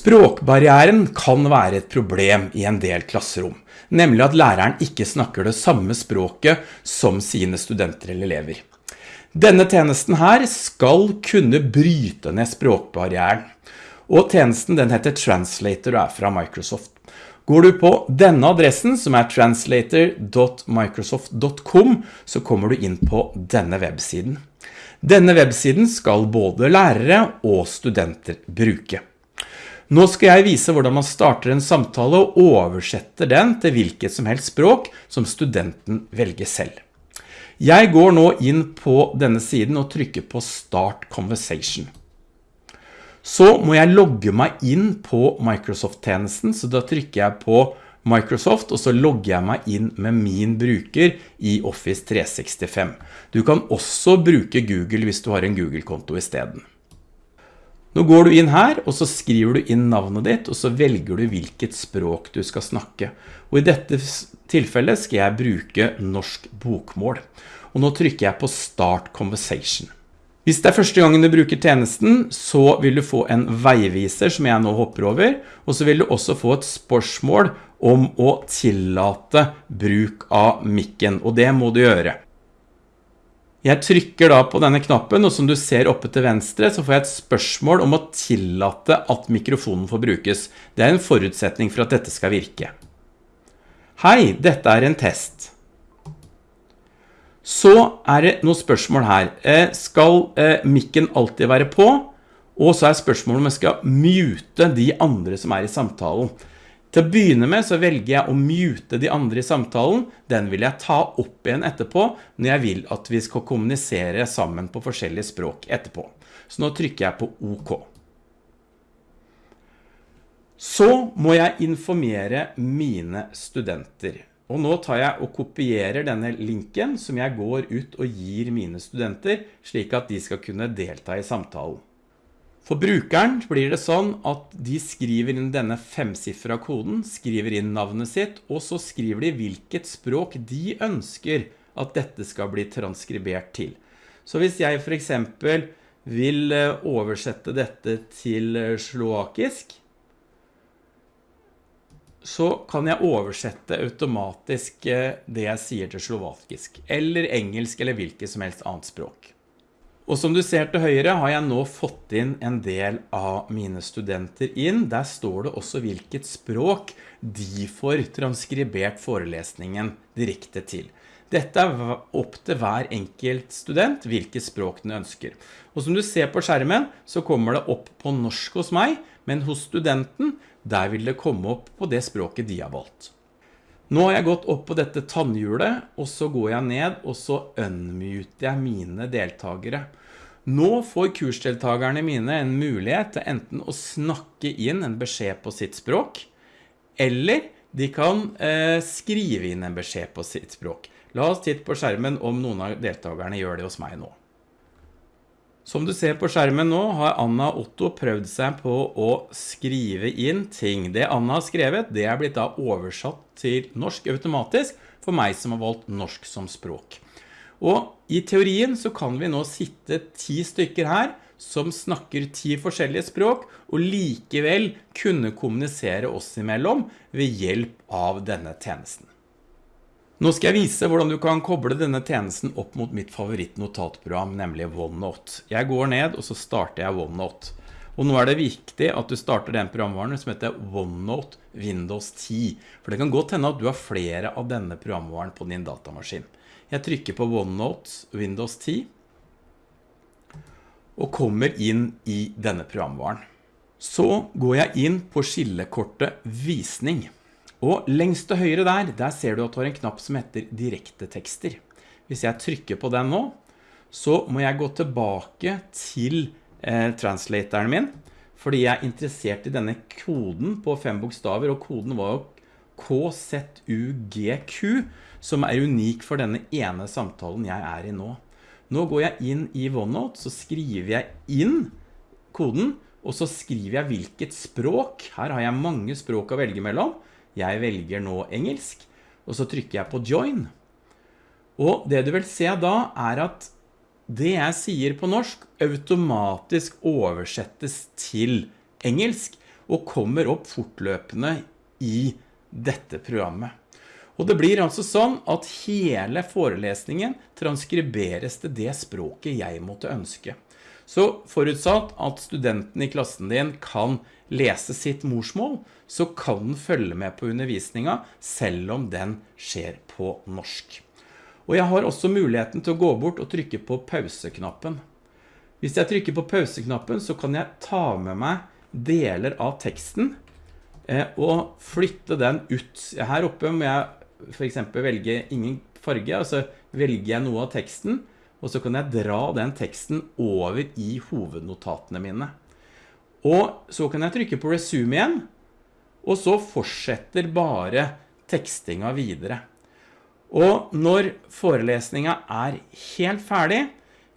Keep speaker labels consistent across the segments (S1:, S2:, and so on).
S1: Språkbarrieren kan være et problem i en del klasserom, nemlig at læreren ikke snakker det samme språket som sine studenter eller elever. Denne tjenesten her skal kunne bryte ned språkbarrieren, og tjenesten den heter Translator og er fra Microsoft. Går du på denne adressen, som er translator.microsoft.com, så kommer du inn på denne websiden. Denne websiden skal både lærere og studenter bruke. Nå skal jeg vise hvordan man starter en samtale og oversetter den til hvilket som helst språk som studenten velger selv. Jeg går nå inn på denne siden og trykker på Start Conversation. Så må jeg logge meg inn på Microsoft-tjenesten, så da trykker jeg på Microsoft, og så logger jeg meg inn med min bruker i Office 365. Du kan også bruke Google hvis du har en Google-konto i stedet. Nå går du inn her, og så skriver du inn navnet ditt, og så velger du hvilket språk du skal snakke. Og i dette tilfellet skal jeg bruke norsk bokmål. Og nå trykker jeg på Start Conversation. Hvis det er første gangen du bruker tjenesten, så vil du få en veiviser som jeg nå hopper over, og så vil du også få et spørsmål om å tillate bruk av mikken, og det må du gjøre. Jeg trykker da på denne knappen, og som du ser oppe til venstre, så får jeg et spørsmål om å tillate at mikrofonen får brukes. Det er en forutsetning for at dette skal virke. Hei, dette er en test. Så er det noen spørsmål her. Eh, skal eh, mikken alltid være på? Og så er spørsmålet om jeg skal mute de andre som er i samtalen. Til å begynne med så velger jeg å mute de andre i samtalen. Den vil jeg ta opp igjen etterpå når jeg vil at vi skal kommunisere sammen på forskjellige språk etterpå. Så nå trykker jeg på OK. Så må jeg informere mine studenter. Og nå tar jeg og kopierer denne linken som jeg går ut og gir mine studenter, slik at de skal kunne delta i samtalen. For brukeren blir det sånn at de skriver inn denne femsiffra koden, skriver inn navnet sitt, og så skriver de hvilket språk de ønsker at dette skal bli transkribert til. Så hvis jeg for eksempel vil eh, oversette dette til sloakisk, slovakisk, så kan jeg oversette automatisk eh, det jeg sier til slovakisk, eller engelsk, eller hvilket som helst annet språk. Og som du ser til høyre har jeg nå fått inn en del av mine studenter inn. Der står det også hvilket språk de får transkribert forelesningen direkte til. Dette er opp til hver enkelt student hvilket språk den ønsker. Og som du ser på skjermen så kommer det opp på norsk hos meg, men hos studenten der vil det komme opp på det språket de har valgt. Nå har jeg gått opp på dette tannhjulet, og så går jeg ned, og så unmuter jeg mine deltagere. Nå får kursdeltagerne mine en mulighet til enten å snakke inn en beskjed på sitt språk, eller de kan eh, skrive inn en beskjed på sitt språk. La oss titte på skjermen om noen av deltagerne gjør det hos meg nå. Som du ser på skjermen nå har Anna Otto prøvd seg på å skrive inn ting. Det Anna har skrevet, det er blitt da oversatt til norsk automatisk for meg som har valgt norsk som språk. Og i teorien så kan vi nå sitte ti stykker her som snakker ti forskjellige språk, og likevel kunne kommunisere oss imellom ved hjelp av denne tjenesten. Nå skal jeg vise hvordan du kan koble denne tjenesten opp mot mitt favorittnotatprogram, nemlig OneNote. Jeg går ned, og så starter jeg OneNote. Og nå er det viktig at du starter den programvaren som heter OneNote Windows 10, for det kan godt hende at du har flere av denne programvaren på din datamaskin. Jeg trykker på OneNote Windows 10 og kommer inn i denne programvaren. Så går jeg inn på skillekortet visning. Og lengst til høyre der, der ser du at du har en knapp som heter direkte tekster. Hvis jeg trykker på den nå, så må jeg gå tilbake til eh, translatoren min, fordi jeg er interessert i denne koden på fem bokstaver, og koden var jo KZUGQ, som er unik for denne ene samtalen jeg er i nå. Nå går jeg inn i OneNote, så skriver jeg inn koden, og så skriver jeg hvilket språk. Her har jeg mange språk å velge mellom. Jeg velger nå engelsk, og så trykker jeg på Join. Og det du vil se da er at det jeg sier på norsk automatisk oversettes til engelsk, og kommer opp fortløpende i dette programmet. Og det blir altså sånn at hele forelesningen transkriberes til det språket jeg måtte ønske. Så forutsatt at studenten i klassen din kan lese sitt morsmål, så kan den følge med på undervisninga selv om den skjer på norsk. Og jeg har også muligheten til å gå bort og trykke på pauseknappen. Hvis jeg trykker på pauseknappen så kan jeg ta med meg deler av teksten eh, og flytte den ut. Her oppe må jeg for eksempel velge ingen farge, og så velger jeg noe av teksten, og så kan jeg dra den teksten over i hovednotatene mine. Og så kan jeg trykke på resume igjen, og så fortsetter bare tekstinga videre. Og når forelesninga er helt ferdig,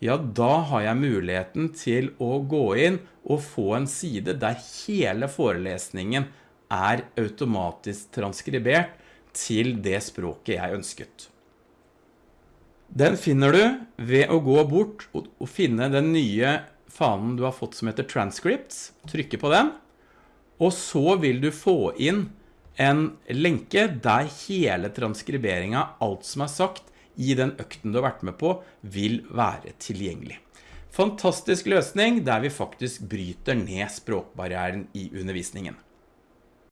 S1: ja, da har jeg muligheten til å gå inn og få en side der hele forelesningen er automatisk transkribert til det språket jeg ønsket. Den finner du ved å gå bort og finne den nye fanen du har fått som heter Transcripts, trykke på den, og så vil du få inn en lenke der hele transkriberingen, alt som er sagt i den økten du har vært med på, vil være tilgjengelig. Fantastisk løsning der vi faktisk bryter ned språkbarrieren i undervisningen.